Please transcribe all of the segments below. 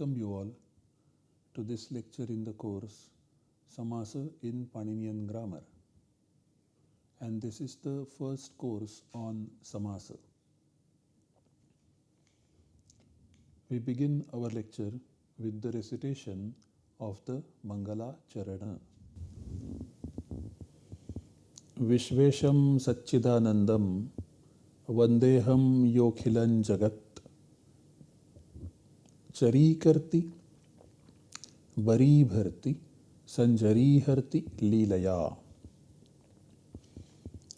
Welcome. I welcome you all to this lecture in the course Samasa in Paninian Grammar. And this is the first course on Samasa. We begin our lecture with the recitation of the Mangala Charana. विश्वेशं सच्चिदानन्दं वन्देऽहं योऽखिलं जगत् चरीकर्ति वरीभर्ति सञ्जरीहर्ति लीलया।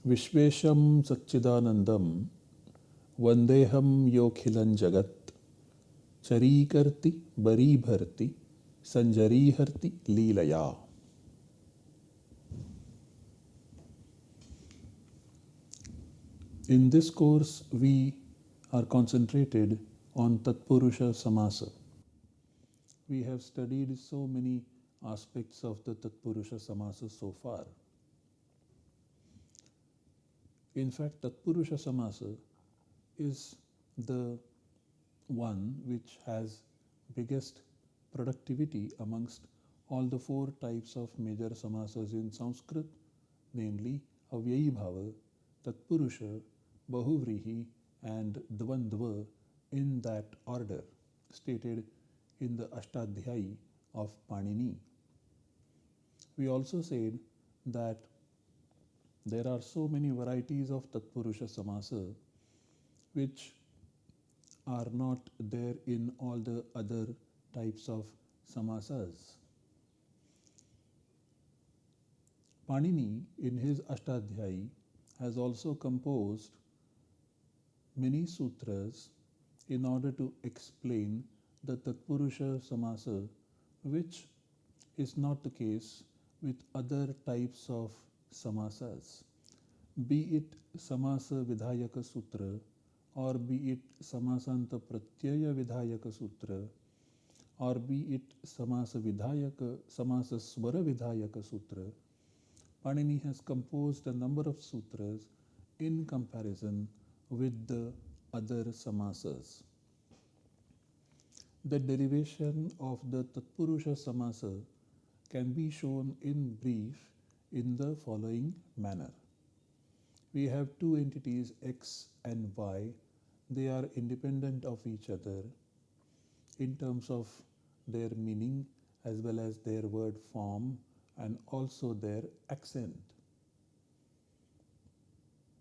विश्वेशं सच्चिदानन्दं वन्देऽहं योऽखिलं जगत्। चरीकर्ति वरीभर्ति सञ्जरीहर्ति लीलया। In this course, we are concentrated on Tatpurusha Samasa. We have studied so many aspects of the Tatpurusha Samasa so far. In fact, Tatpurusha Samasa is the one which has biggest productivity amongst all the four types of major samasas in Sanskrit, namely Avyayi Bhava, Tatpurusha, Bahuvrihi and Dvandva in that order stated in the Ashtadhyayi of Panini. We also said that there are so many varieties of Tatpurusha Samasa which are not there in all the other types of samasas. Panini in his Ashtadhyayi has also composed many sutras in order to explain the Tatpurusha Samasa, which is not the case with other types of samasas, be it Samasa Vidhayaka Sutra or be it Samasanta Pratyaya Vidhayaka Sutra or be it Samasa Vidhayaka, Samasa Swara Vidhayaka Sutra. Panini has composed a number of sutras in comparison with the other samasas. The derivation of the Tatpurusha samasa can be shown in brief in the following manner. We have two entities x and y. They are independent of each other in terms of their meaning as well as their word form and also their accent.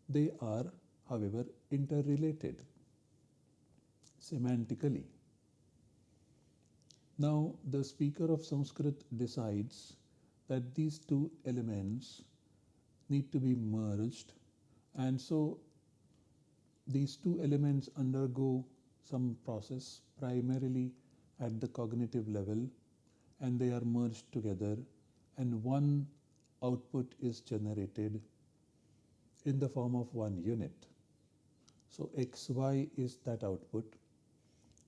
They are however, interrelated semantically. Now, the speaker of Sanskrit decides that these two elements need to be merged, and so these two elements undergo some process primarily at the cognitive level and they are merged together and one output is generated in the form of one unit. So xy is that output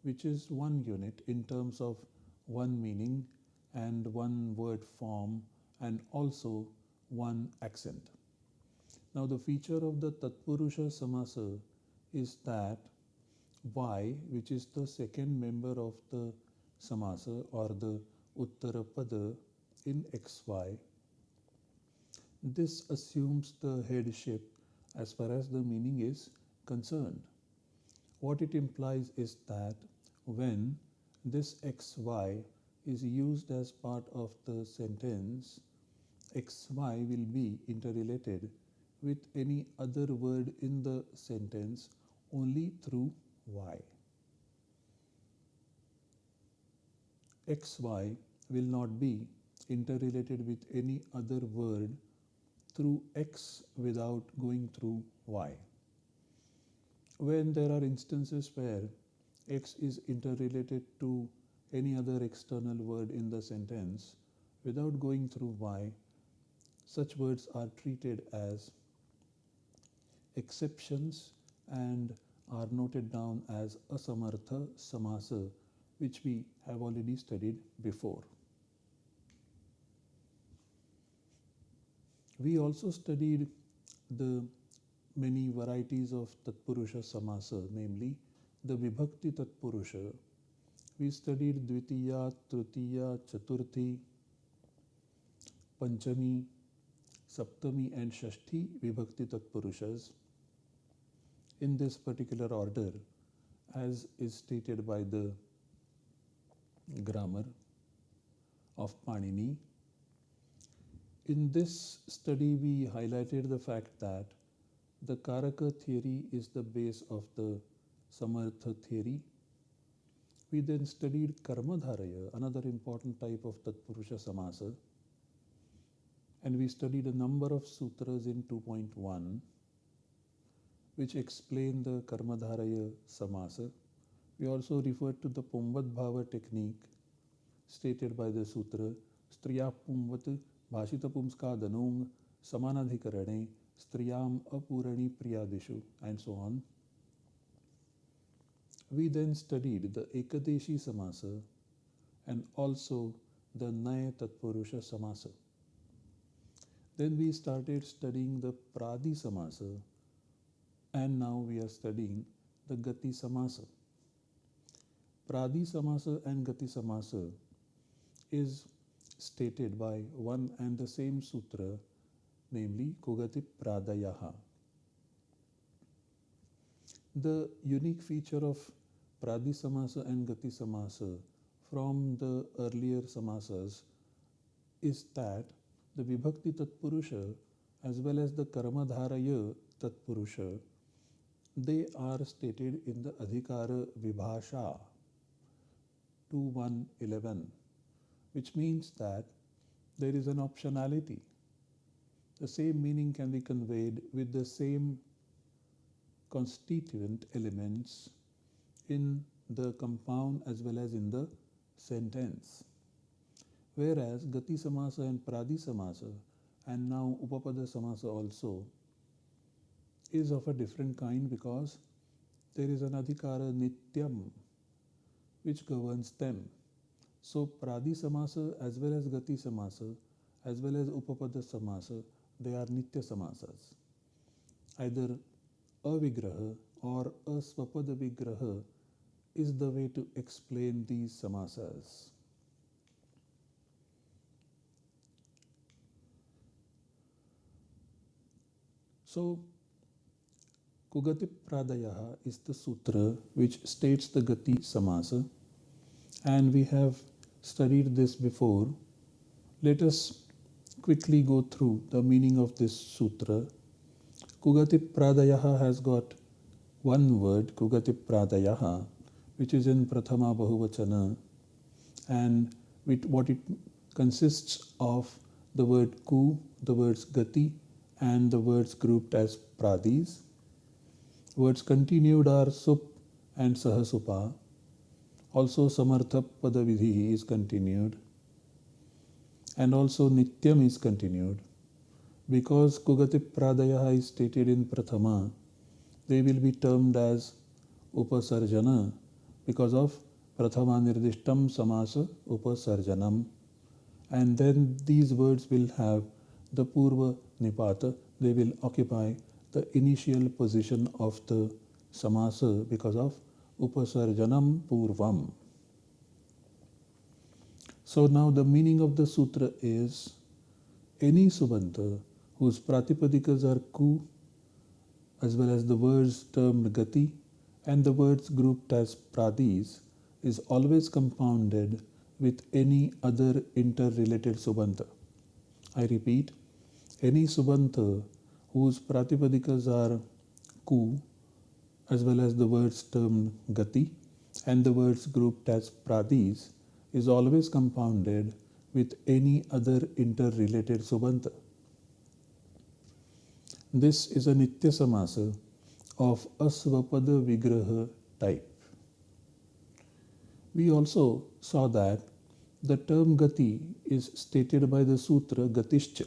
which is one unit in terms of one meaning and one word form and also one accent. Now the feature of the Tatpurusha Samasa is that y which is the second member of the Samasa or the Uttarapada in xy this assumes the headship as far as the meaning is concerned. What it implies is that when this xy is used as part of the sentence, xy will be interrelated with any other word in the sentence only through y. xy will not be interrelated with any other word through x without going through y when there are instances where x is interrelated to any other external word in the sentence without going through y, such words are treated as exceptions and are noted down as asamartha samasa, which we have already studied before. We also studied the many varieties of Tatpurusha Samasa, namely the Vibhakti Tatpurusha, we studied Dvitiya, Tritiya, Chaturthi, Panchami, Saptami and Shashti Vibhakti Tatpurushas in this particular order as is stated by the grammar of Panini. In this study, we highlighted the fact that the Karaka theory is the base of the Samartha theory. We then studied Karmadharaya, another important type of Tatpurusha Samasa. And we studied a number of sutras in 2.1 which explain the Karmadharaya Samasa. We also referred to the Pumvat Bhava technique stated by the sutra Striya Pumvat Bhashita Pumskadanung Samanadhikarane Striyam Apurani Priyadishu and so on. We then studied the Ekadeshi Samasa and also the Naya Tatpurusha Samasa. Then we started studying the Pradi Samasa and now we are studying the Gati Samasa. Pradi Samasa and Gati Samasa is stated by one and the same sutra, namely Kugati Pradayaha. The unique feature of Pradi Samasa and Gati Samasa from the earlier Samasas is that the Vibhakti Tatpurusha as well as the Karmadharaya Tatpurusha they are stated in the Adhikara Vibhasha 2111, which means that there is an optionality. The same meaning can be conveyed with the same constituent elements in the compound as well as in the sentence. Whereas Gati Samasa and Pradi Samasa and now Upapada Samasa also is of a different kind because there is an adhikara nityam which governs them. So Pradi Samasa as well as Gati Samasa as well as Upapada Samasa they are Nitya Samasas. Either Avigraha or Asvapada Vigraha is the way to explain these Samasas. So Kugati Pradayaha is the sutra which states the Gati Samasa and we have studied this before. Let us quickly go through the meaning of this sutra. Kugati Pradayaha has got one word, Kugati Pradayaha, which is in Prathama Bahuvachana and with what it consists of the word ku, the words gati and the words grouped as pradis Words continued are sup and sahasupa. Also samartha padavidhi is continued. And also nityam is continued. Because kugati pradayaha is stated in prathama, they will be termed as upasarjana because of prathama nirdishtam samasa upasarjanam. And then these words will have the purva nipata, they will occupy the initial position of the samasa because of upasarjanam purvam. So now the meaning of the sutra is any subanta whose pratipadikas are ku as well as the words termed gati and the words grouped as pradis is always compounded with any other interrelated subanta. I repeat, any subanta whose pratipadikas are ku as well as the words termed gati and the words grouped as pradis is always compounded with any other interrelated subanta. This is a Nitya Samasa of Asvapada Vigraha type. We also saw that the term Gati is stated by the Sutra Gatishcha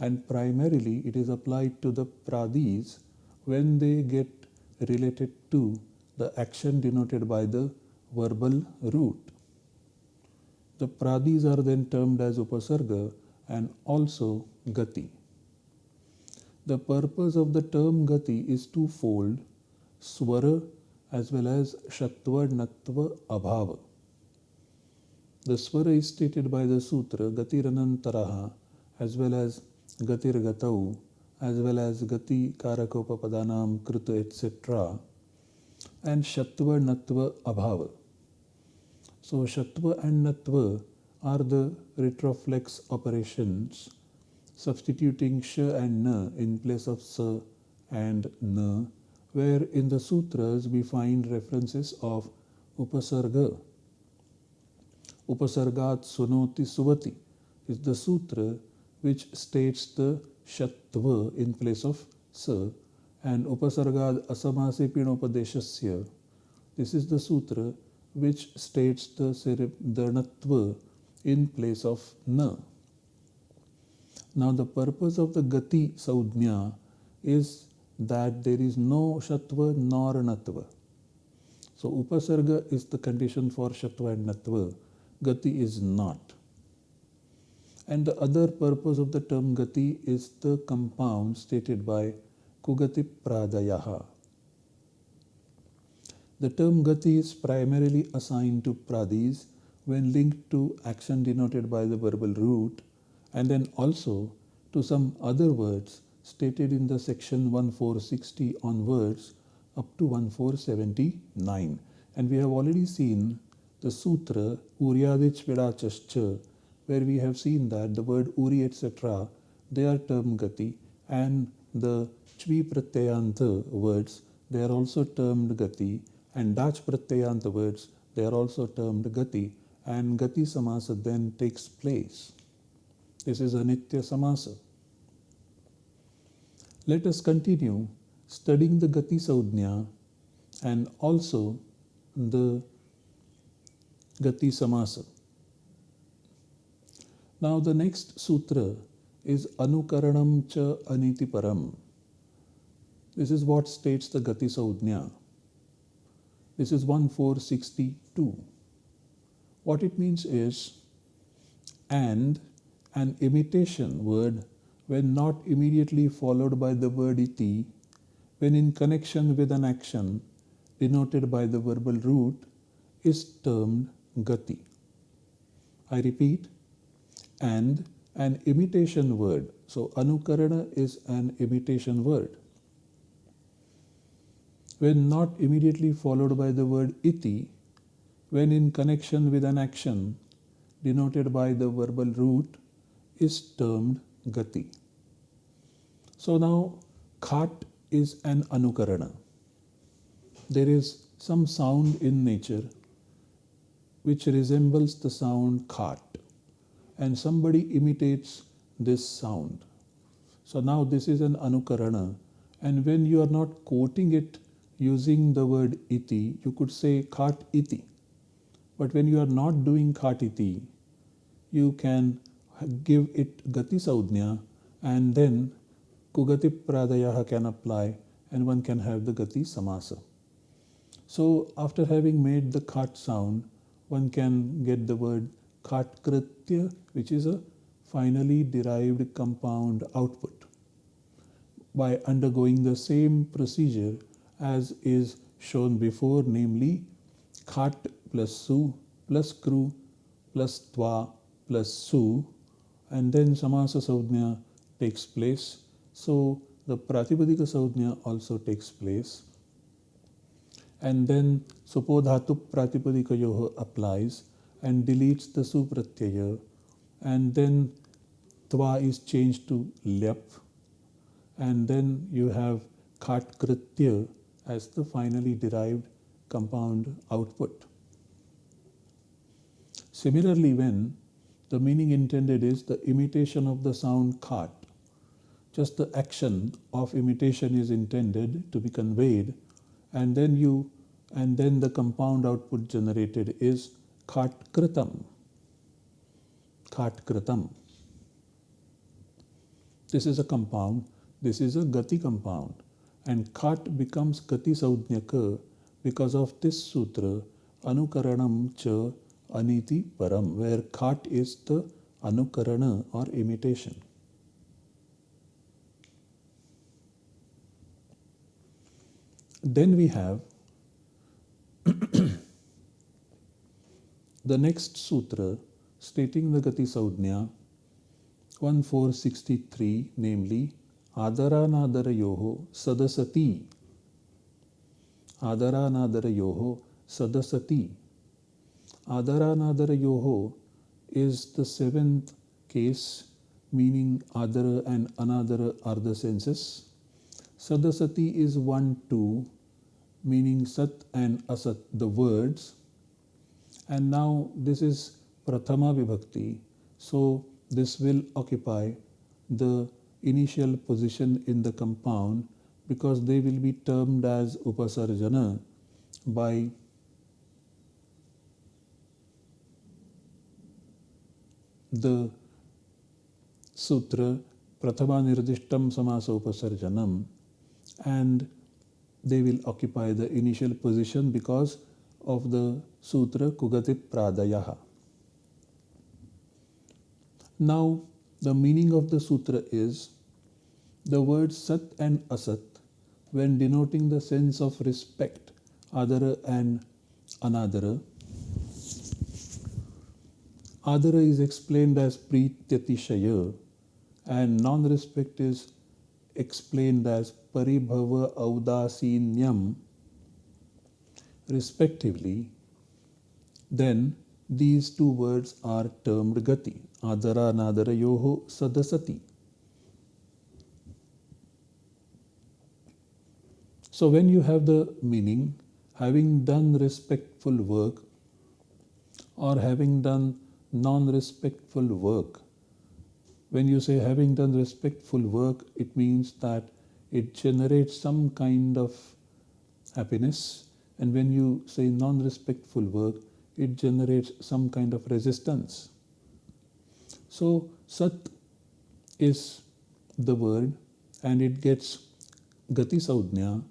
and primarily it is applied to the pradis when they get related to the action denoted by the verbal root. The pradis are then termed as upasarga and also gati. The purpose of the term gati is twofold, swara as well as Shatva Natva Abhava. The Swara is stated by the Sutra Gatiranantaraha as well as Gatir Gatau as well as Gati Karakopapadanam Kruta etc. and Shatva Natva Abhava. So Shatva and Natva are the retroflex operations substituting sh and na in place of sa and na where in the sutras we find references of upasarga. Upasargat sunoti suvati is the sutra which states the shatva in place of sa and upasargad asamase pinopadeshasya this is the sutra which states the, the in place of na. Now the purpose of the gati saudhnya is that there is no shatva nor natva. So upasarga is the condition for shatva and natva. Gati is not. And the other purpose of the term gati is the compound stated by kugati pradayaha. The term gati is primarily assigned to pradis when linked to action denoted by the verbal root and then also to some other words stated in the section 1460 onwards up to 1479 and we have already seen the sutra Uryadich Vedachascha where we have seen that the word Uri etc they are termed gati and the Chvi Pratyayanta words they are also termed gati and Dach Pratyayanta words they are also termed gati and Gati Samasa then takes place. This is Anitya Samasa. Let us continue studying the Gati Saudhnya and also the Gati Samasa. Now the next sutra is Anukaranam cha Aniti Param. This is what states the Gati Saudhnya. This is 1462. What it means is, and an imitation word when not immediately followed by the word iti, when in connection with an action denoted by the verbal root, is termed gati. I repeat, and an imitation word. So anukarana is an imitation word. When not immediately followed by the word iti, when in connection with an action denoted by the verbal root is termed gati. So now khat is an anukarana. There is some sound in nature which resembles the sound khat and somebody imitates this sound. So now this is an anukarana and when you are not quoting it using the word iti, you could say khat iti. But when you are not doing khatiti, you can give it gati saudhnya and then kugati pradayaha can apply and one can have the gati samasa. So after having made the khat sound, one can get the word khat kritya, which is a finally derived compound output by undergoing the same procedure as is shown before, namely khat plus su plus kru plus twa plus su and then samasa saudhnya takes place. So the pratipadika saudhnya also takes place. And then supodhatu pratipadika yoha applies and deletes the supratyaya and then twa is changed to lyap and then you have khat kritya as the finally derived compound output. Similarly, when the meaning intended is the imitation of the sound khat, just the action of imitation is intended to be conveyed, and then you and then the compound output generated is khat kritam. Khat kritam. This is a compound, this is a gati compound, and kāt becomes Kati Saudnyaka because of this sutra Anukaranam cha Aniti Param where kāt is the Anukarana or imitation. Then we have the next sutra stating the Gati Saudhya 1463 namely Adaranadarayoho Sadasati. Adaranadarayoho Sadasati. Adaranadarayoho is the seventh case, meaning Adara and Anadara are the senses. Sadasati is 1 2, meaning Sat and Asat, the words. And now this is Prathama Vibhakti. So this will occupy the initial position in the compound because they will be termed as Upasarjana by the sutra Prathama Nirdishtam Samasa Upasarjanam and they will occupy the initial position because of the sutra Kugati Pradayaha. Now, the meaning of the sutra is the words Sat and Asat, when denoting the sense of respect, Adara and Anadara. Adara is explained as Prityatishaya and non respect is explained as Paribhava Audasinyam, respectively, then these two words are termed Gati. Yoho Sadasati. So, when you have the meaning, having done respectful work or having done non respectful work, when you say having done respectful work, it means that it generates some kind of happiness. And when you say non respectful work, it generates some kind of resistance. So, Sat is the word and it gets Gati Saudhnya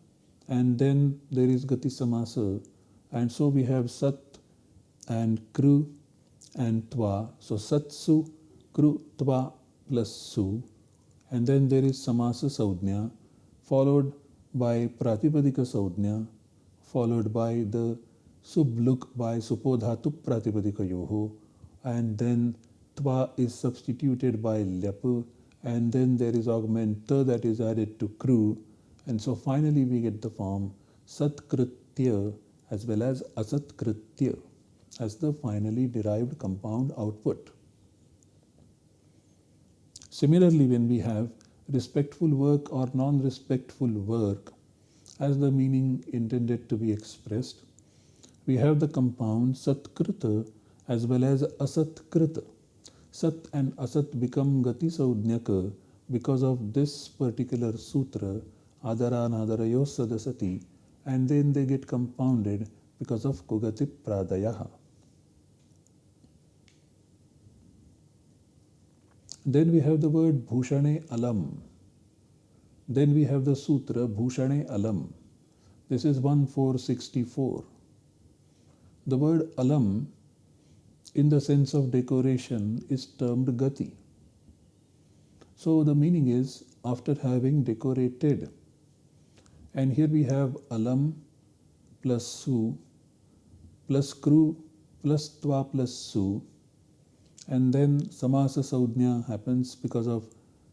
and then there is Gati Samasa and so we have Sat and Kru and Tva. So, Satsu, Kru, Twa plus Su and then there is Samasa Saudhnya followed by Pratipadika Saudhnya followed by the Subluk by Supodhatu Pratipadika Yoho and then Tva is substituted by Lyapu and then there is augmenta that is added to Kru and so finally we get the form Satkritya as well as Asatkritya as the finally derived compound output. Similarly, when we have respectful work or non-respectful work as the meaning intended to be expressed, we have the compound Satkrita as well as Asatkrita. Sat and Asat become Gati Saudnyaka because of this particular sutra, Adara Nadarayo Sadasati, and then they get compounded because of Kugati Pradayaha. Then we have the word Bhushane Alam. Then we have the sutra Bhushane Alam. This is 1464. The word Alam in the sense of decoration is termed Gati. So the meaning is after having decorated. And here we have Alam plus Su plus Kru plus Twa plus Su and then samasa saudhnya happens because of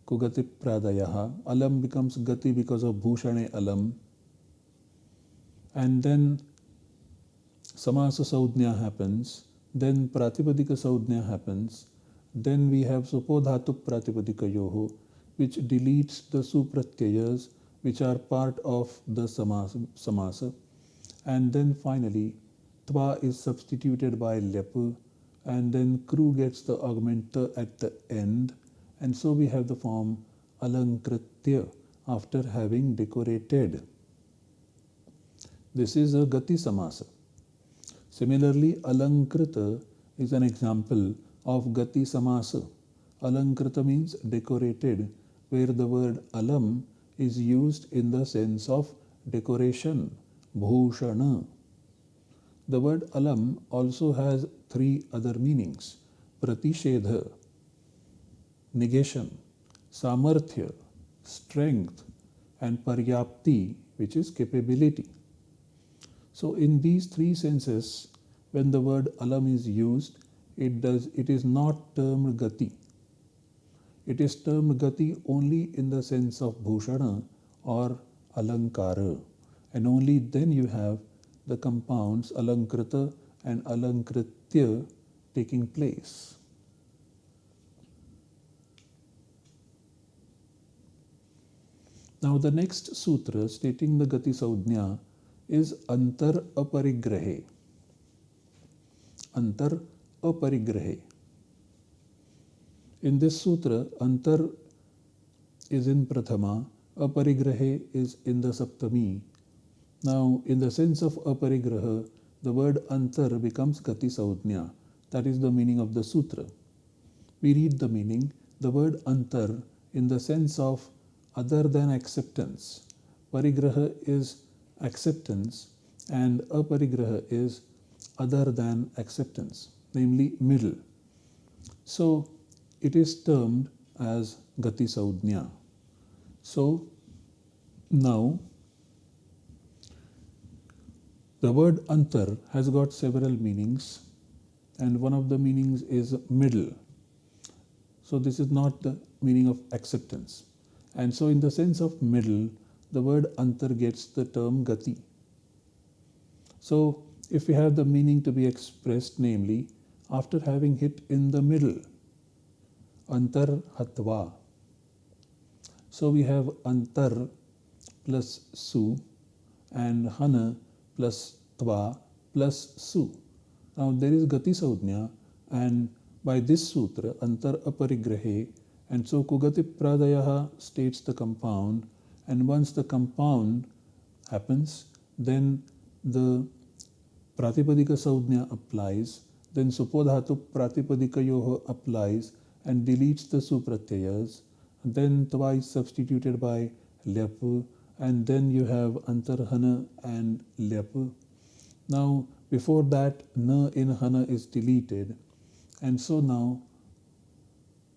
kugati pradayaha alam becomes gati because of bhushane alam and then samasa saudhnya happens then pratipadika saudhnya happens then we have supodhatu pratipadika yoho which deletes the supratyayas which are part of the samasa, samasa. and then finally tva is substituted by lyapu and then kru gets the augmenter at the end and so we have the form alankritya after having decorated. This is a gati samasa. Similarly, alankrita is an example of gati samasa. Alankrita means decorated, where the word alam is used in the sense of decoration, bhushana. The word alam also has three other meanings pratishedha, negation, samarthya, strength, and paryapti, which is capability. So, in these three senses, when the word alam is used, it does it is not termed gati. It is termed gati only in the sense of bhushana or alankara, and only then you have the compounds alankrita and alankritya taking place. Now the next sutra stating the Gati Saudhnya is Antar Aparigrahe. Antar Aparigrahe. In this sutra, Antar is in Prathama, Aparigrahe is in the Saptami. Now, in the sense of Aparigraha, the word Antar becomes Gati Saudhnya. That is the meaning of the sutra. We read the meaning. The word Antar in the sense of other than acceptance. Parigraha is acceptance and aparigraha is other than acceptance, namely middle. So it is termed as Gati Saudhnya. So now the word antar has got several meanings and one of the meanings is middle. So this is not the meaning of acceptance. And so, in the sense of middle, the word antar gets the term gati. So, if we have the meaning to be expressed, namely, after having hit in the middle, antar hatva. So, we have antar plus su and hana plus tva plus su. Now, there is gati saudhnya, and by this sutra, antar aparigrahe and so Kugati Pradayaha states the compound, and once the compound happens, then the Pratipadika Saudhnya applies, then Supodhatu Pratipadika Yoho applies and deletes the Supratyayas, then twice substituted by Lyapu, and then you have Antarhana and Lyapu. Now, before that, Na in Hana is deleted, and so now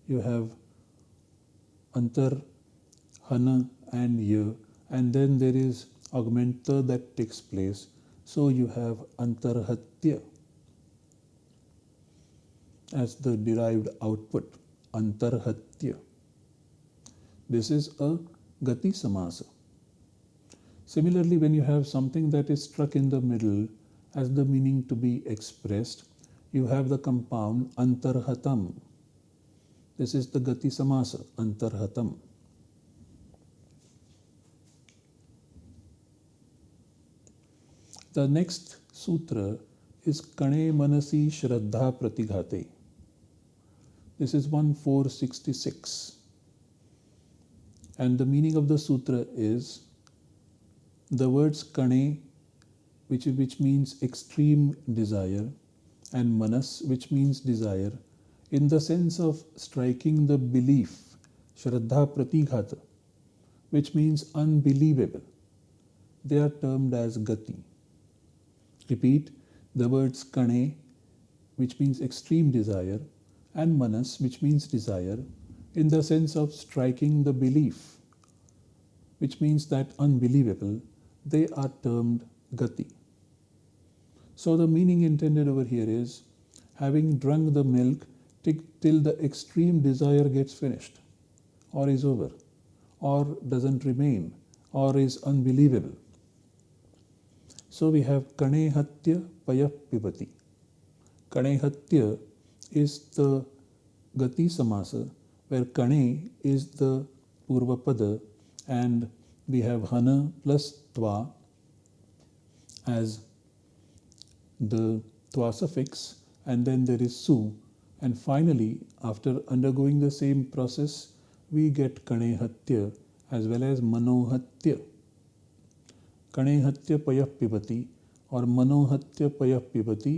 you have antar, hana and ya and then there is augmenta that takes place. So you have antarhatya as the derived output, antarhatya. This is a gati samasa. Similarly, when you have something that is struck in the middle as the meaning to be expressed, you have the compound antarhatam this is the Gati Samasa, Antarhatam. The next sutra is Kane Manasi Shraddha Pratighate. This is 1466. And the meaning of the sutra is the words Kane, which, which means extreme desire, and Manas, which means desire, in the sense of striking the belief, Shraddha Pratighata, which means unbelievable. They are termed as Gati. Repeat the words Kane, which means extreme desire, and Manas, which means desire, in the sense of striking the belief, which means that unbelievable, they are termed Gati. So the meaning intended over here is having drunk the milk till the extreme desire gets finished or is over or doesn't remain or is unbelievable. So we have Kanehatya Payah Pibati. Kanehatya is the Gati Samasa where Kane is the Purvapada and we have Hana plus Tva as the Tva suffix and then there is Su and finally, after undergoing the same process, we get Kanehatya as well as Manohatya. कणेहत्य पय पिबती और मनोहत्य पय पिबती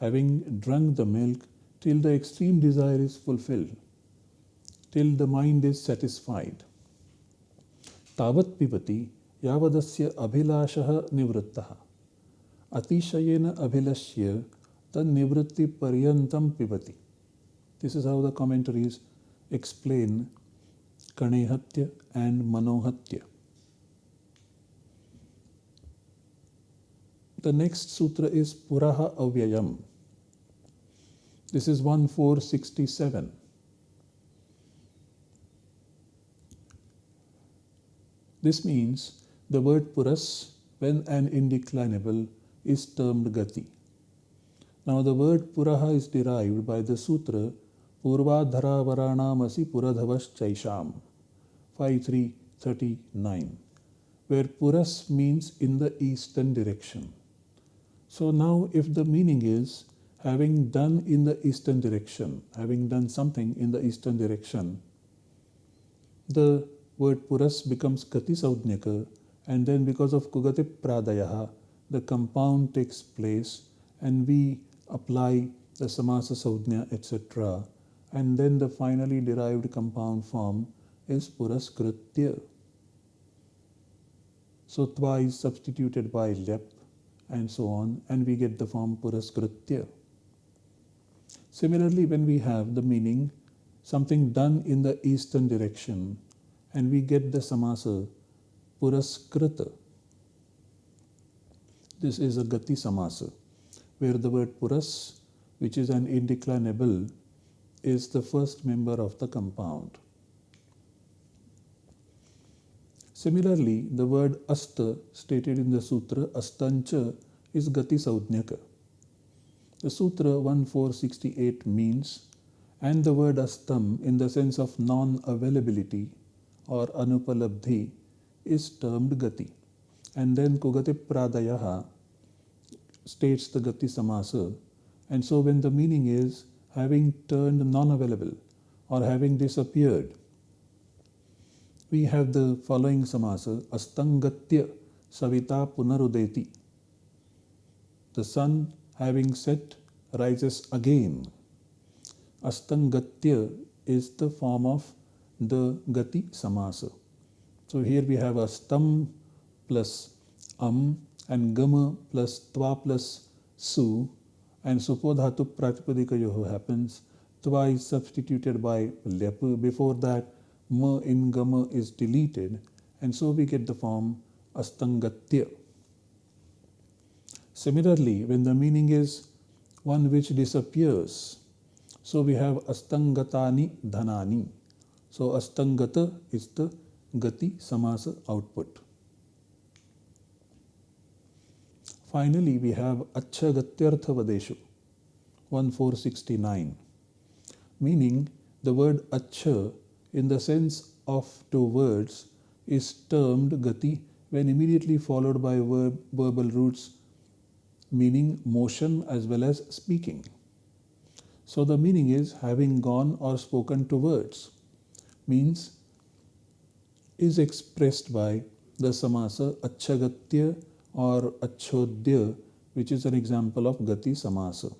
having drunk the milk till the extreme desire is fulfilled till the mind is satisfied तावत् पिबती यावदस्य अभिलाषः निवृत्तः। अतिशयेन अभिलष्य तन्निवृत्ति पर्यन्तं पिबति। This is how the commentaries explain कणेहत्य and मनोहत्या। The next sutra is Puraha Avyayam. This is 1467. This means the word Puras, when an indeclinable, is termed Gati. Now the word Puraha is derived by the sutra Purvadhara Varanamasi Puradhavas Chaisham 5339 where Puras means in the eastern direction. So now if the meaning is having done in the eastern direction, having done something in the eastern direction, the word Puras becomes gati Saudnyaka and then because of Kugati Pradayaha, the compound takes place and we apply the Samasa Saudnya etc. And then the finally derived compound form is Puraskritya. So twa is substituted by lyap and so on and we get the form puraskritya. Similarly, when we have the meaning something done in the eastern direction and we get the samasa puraskrita. This is a gati samasa where the word puras which is an indeclinable is the first member of the compound. Similarly, the word asta stated in the sutra astancha is gati saudnyaka. The sutra 1468 means and the word astam in the sense of non-availability or anupalabdhi is termed gati. And then kugati pradayaha states the gati samasa. And so when the meaning is having turned non-available or having disappeared, we have the following samasa astangatya savita punarudeti. The sun having set rises again. Astangatya is the form of the gati samasa. So here we have astam plus am and gama plus twa plus su and supodhatu pratipadika yoho happens. Twa is substituted by lyapu. Before that ma in gama is deleted and so we get the form astangatya. Similarly, when the meaning is one which disappears, so we have astangatani dhanani. So astangata is the gati samasa output. Finally, we have achagatyartha vadeshu 1469, meaning the word acha in the sense of two words is termed gati when immediately followed by verb, verbal roots meaning motion as well as speaking. So the meaning is having gone or spoken to words means is expressed by the samasa achagatya or achodya which is an example of gati samasa.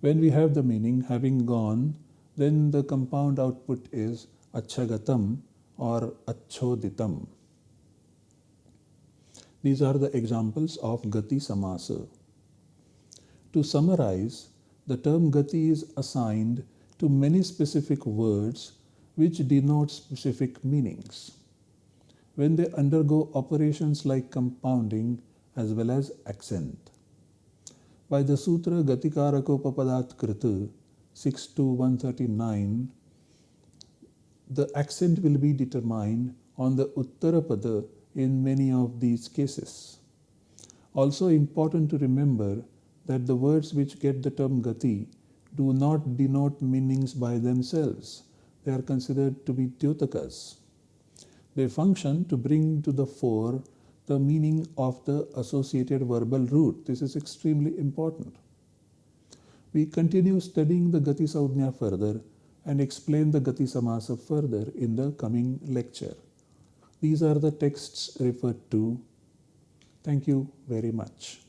When we have the meaning having gone then the compound output is achagatam or achoditam. These are the examples of gati samasa. To summarize, the term gati is assigned to many specific words which denote specific meanings. When they undergo operations like compounding as well as accent. By the Sutra Gatikarako Krita, 6 to 139, the accent will be determined on the Uttarapada in many of these cases. Also important to remember that the words which get the term gati do not denote meanings by themselves. They are considered to be dyotakas. They function to bring to the fore the meaning of the associated verbal root. This is extremely important. We continue studying the Gati Saudhnya further and explain the Gati Samasa further in the coming lecture. These are the texts referred to. Thank you very much.